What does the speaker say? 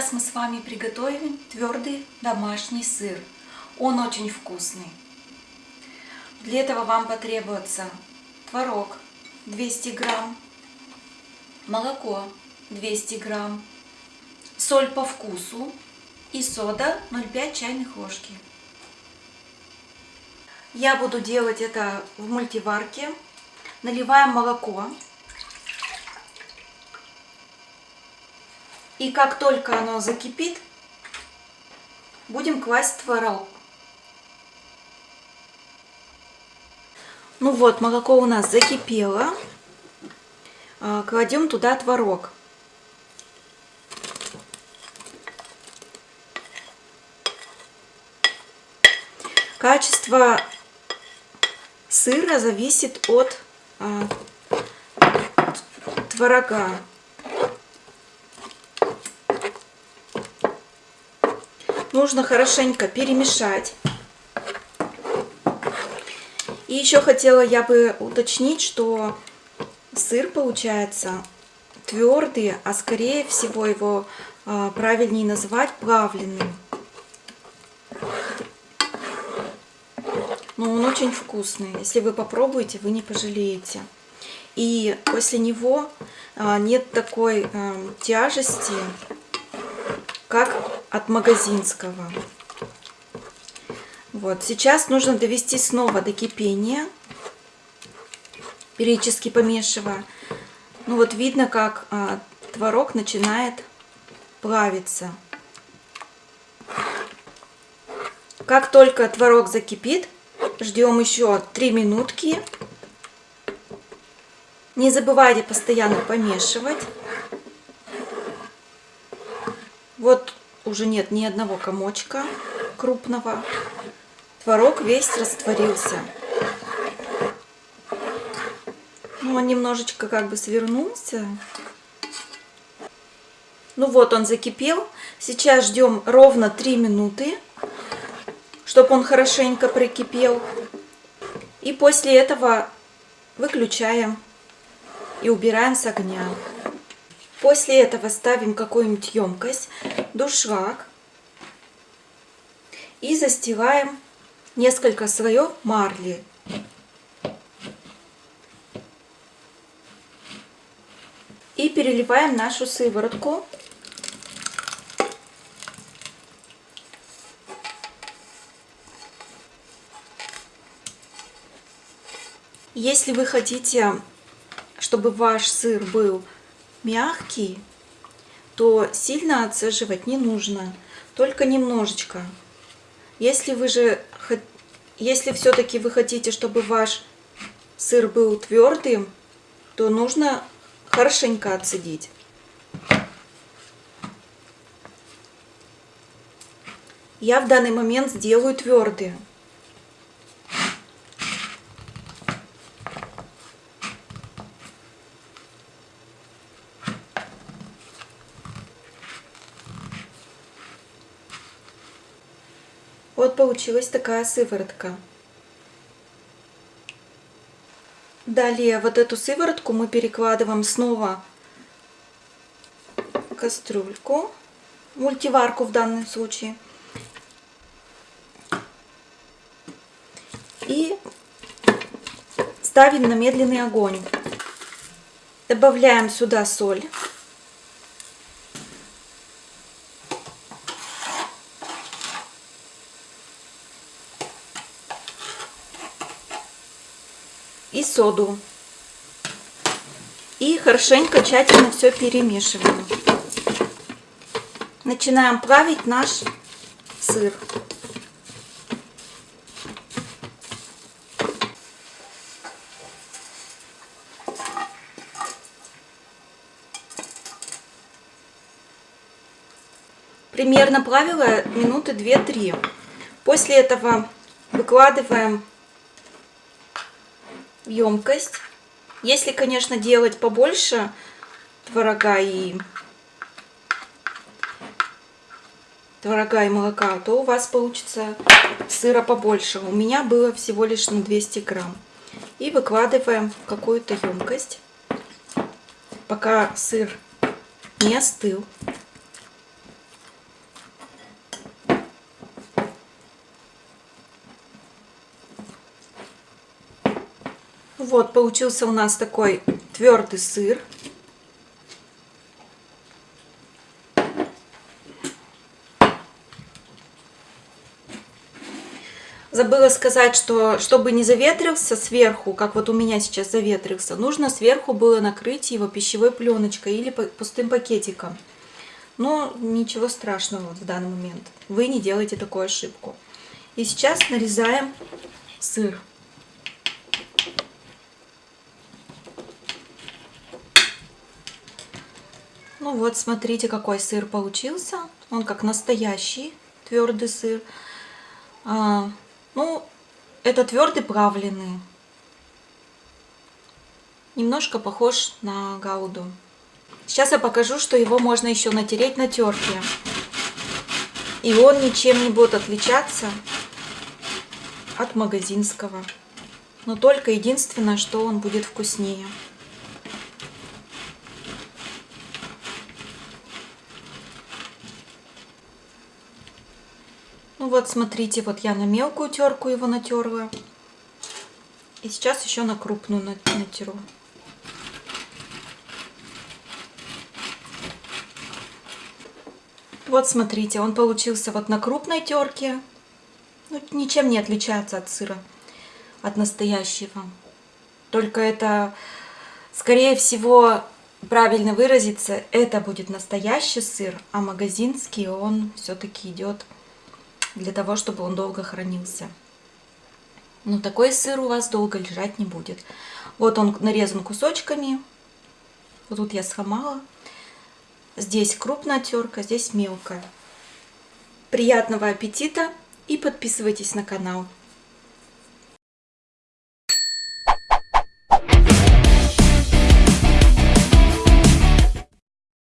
Сейчас мы с вами приготовим твердый домашний сыр. Он очень вкусный. Для этого вам потребуется творог 200 грамм, молоко 200 грамм, соль по вкусу и сода 0,5 чайных ложки. Я буду делать это в мультиварке. Наливаем молоко. И как только оно закипит, будем класть творог. Ну вот, молоко у нас закипело. А, кладем туда творог. Качество сыра зависит от а, творога. Нужно хорошенько перемешать. И еще хотела я бы уточнить, что сыр получается твердый, а скорее всего его а, правильнее назвать плавленным. Но он очень вкусный. Если вы попробуете, вы не пожалеете. И после него а, нет такой а, тяжести, как от магазинского. Вот, сейчас нужно довести снова до кипения, периодически помешивая. Ну вот видно, как а, творог начинает плавиться. Как только творог закипит, ждем еще 3 минутки. Не забывайте постоянно помешивать. Вот уже нет ни одного комочка крупного. Творог весь растворился. Ну, он немножечко как бы свернулся. Ну вот он закипел. Сейчас ждем ровно 3 минуты, чтобы он хорошенько прикипел. И после этого выключаем и убираем с огня. После этого ставим какую-нибудь емкость, душак и застилаем несколько слоев марли. И переливаем нашу сыворотку. Если вы хотите, чтобы ваш сыр был мягкий, то сильно отцеживать не нужно, только немножечко. Если вы же, если все-таки вы хотите, чтобы ваш сыр был твердым, то нужно хорошенько отцедить. Я в данный момент сделаю твердые. Вот получилась такая сыворотка. Далее вот эту сыворотку мы перекладываем снова в кастрюльку, мультиварку в данном случае. И ставим на медленный огонь. Добавляем сюда соль. И соду. И хорошенько, тщательно все перемешиваем. Начинаем плавить наш сыр. Примерно плавила минуты 2-3. После этого выкладываем емкость. Если, конечно, делать побольше творога и творога и молока, то у вас получится сыра побольше. У меня было всего лишь на 200 грамм. И выкладываем в какую-то емкость, пока сыр не остыл. Вот, получился у нас такой твердый сыр. Забыла сказать, что чтобы не заветрился сверху, как вот у меня сейчас заветрился, нужно сверху было накрыть его пищевой пленочкой или пустым пакетиком. Но ничего страшного вот в данный момент. Вы не делайте такую ошибку. И сейчас нарезаем сыр. Ну вот, смотрите, какой сыр получился. Он как настоящий твердый сыр. А, ну, это твердый плавленый. Немножко похож на гауду. Сейчас я покажу, что его можно еще натереть на терке. И он ничем не будет отличаться от магазинского. Но только единственное, что он будет вкуснее. Ну вот, смотрите, вот я на мелкую терку его натерла. И сейчас еще на крупную натеру. Вот смотрите, он получился вот на крупной терке. Ну, ничем не отличается от сыра, от настоящего. Только это, скорее всего, правильно выразиться, это будет настоящий сыр, а магазинский он все-таки идет для того, чтобы он долго хранился. Но такой сыр у вас долго лежать не будет. Вот он нарезан кусочками. Вот тут я схомала. Здесь крупная терка, здесь мелкая. Приятного аппетита и подписывайтесь на канал.